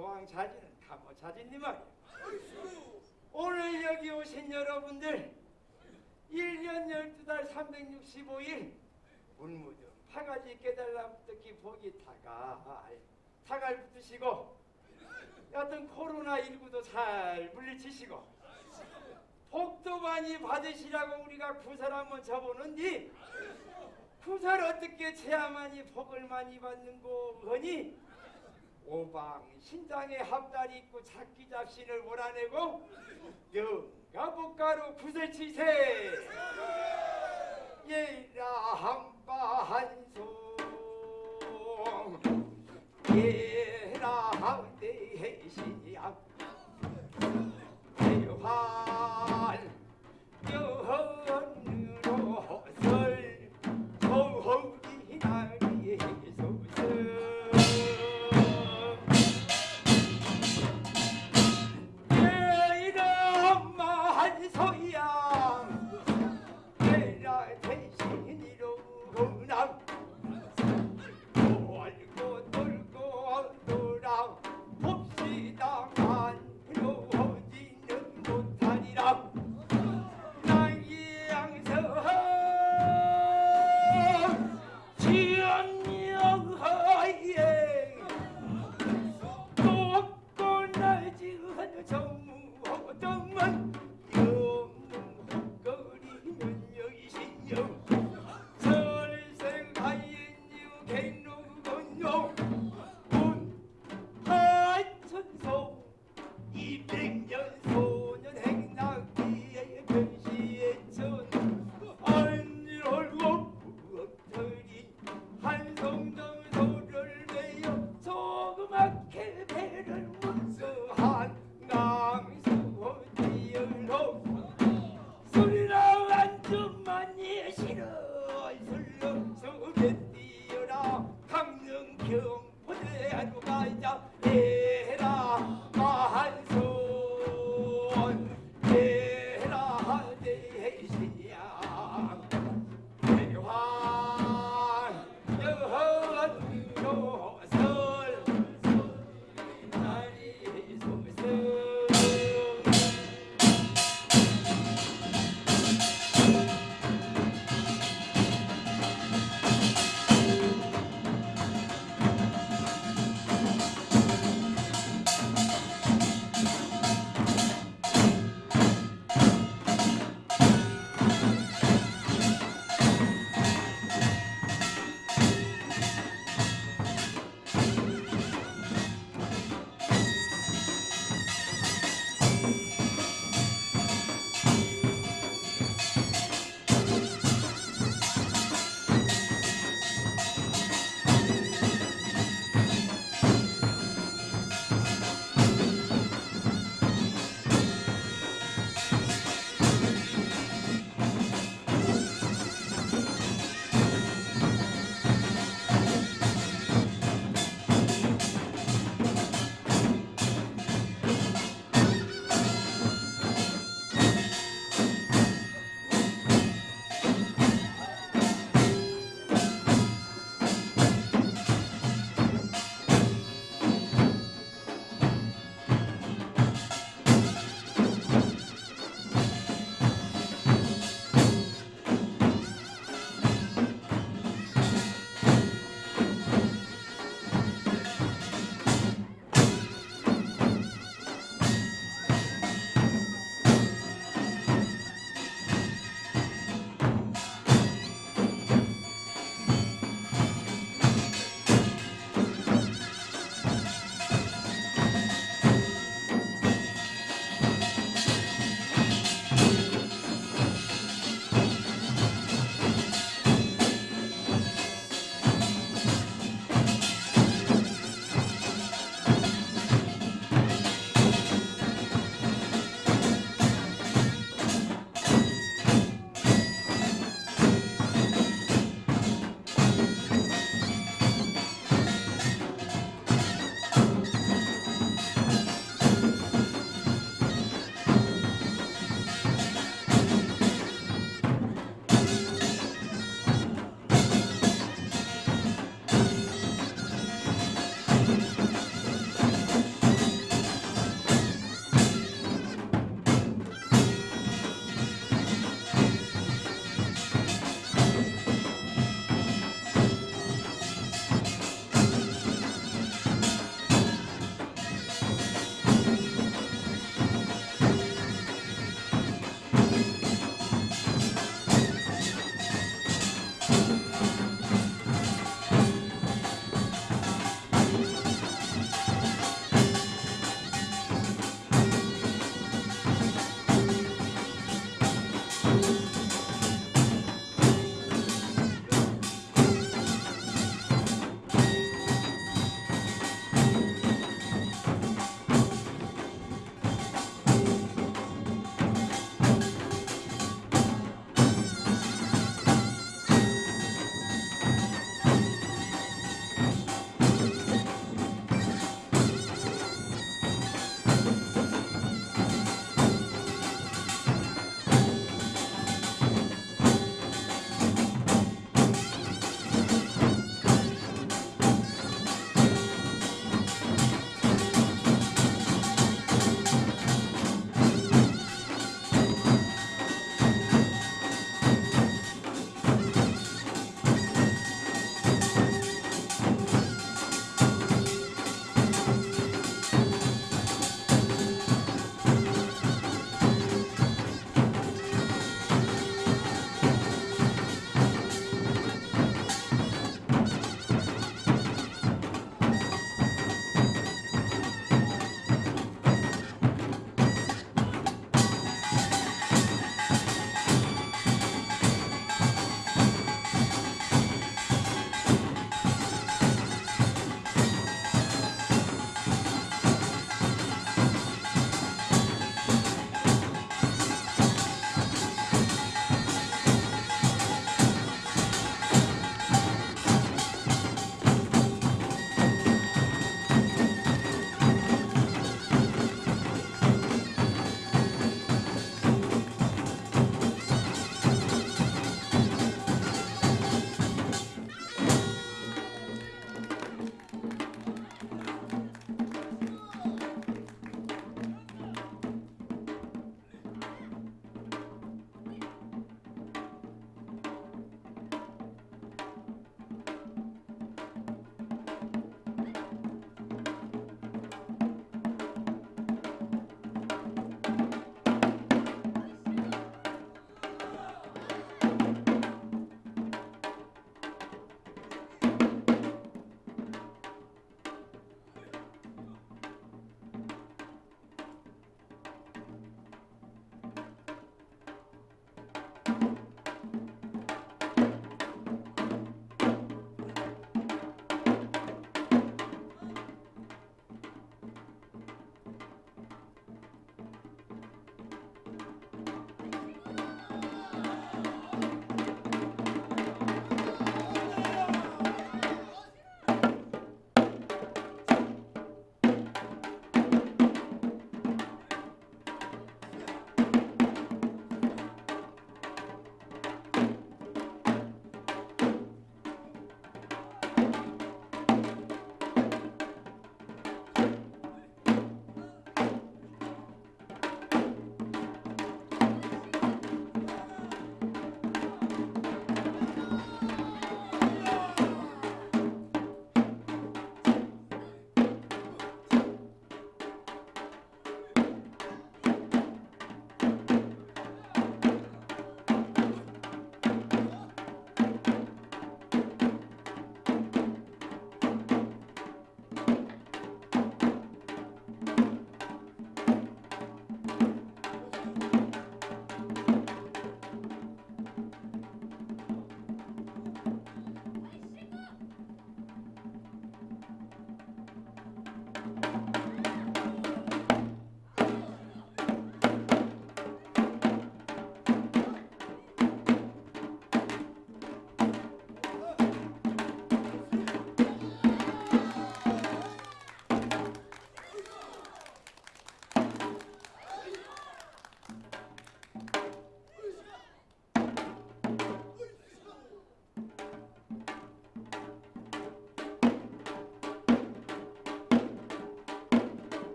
소왕자지는 감호자지니 말이야. 오늘 여기 오신 여러분들 1년 12달 365일 울무등 파가지 깨달라붙기 복이 타갈 타갈 붙으시고 여튼 코로나19도 잘 물리치시고 복도 많이 받으시라고 우리가 구설 한번 쳐보는디 구설 어떻게 체야만이 복을 많이 받는고 허니 오방 신장에 합달이 있고 작기 잡신을 몰아내고 영가복가로 구설치세. 예라 한바한송 예라 대신이야 대환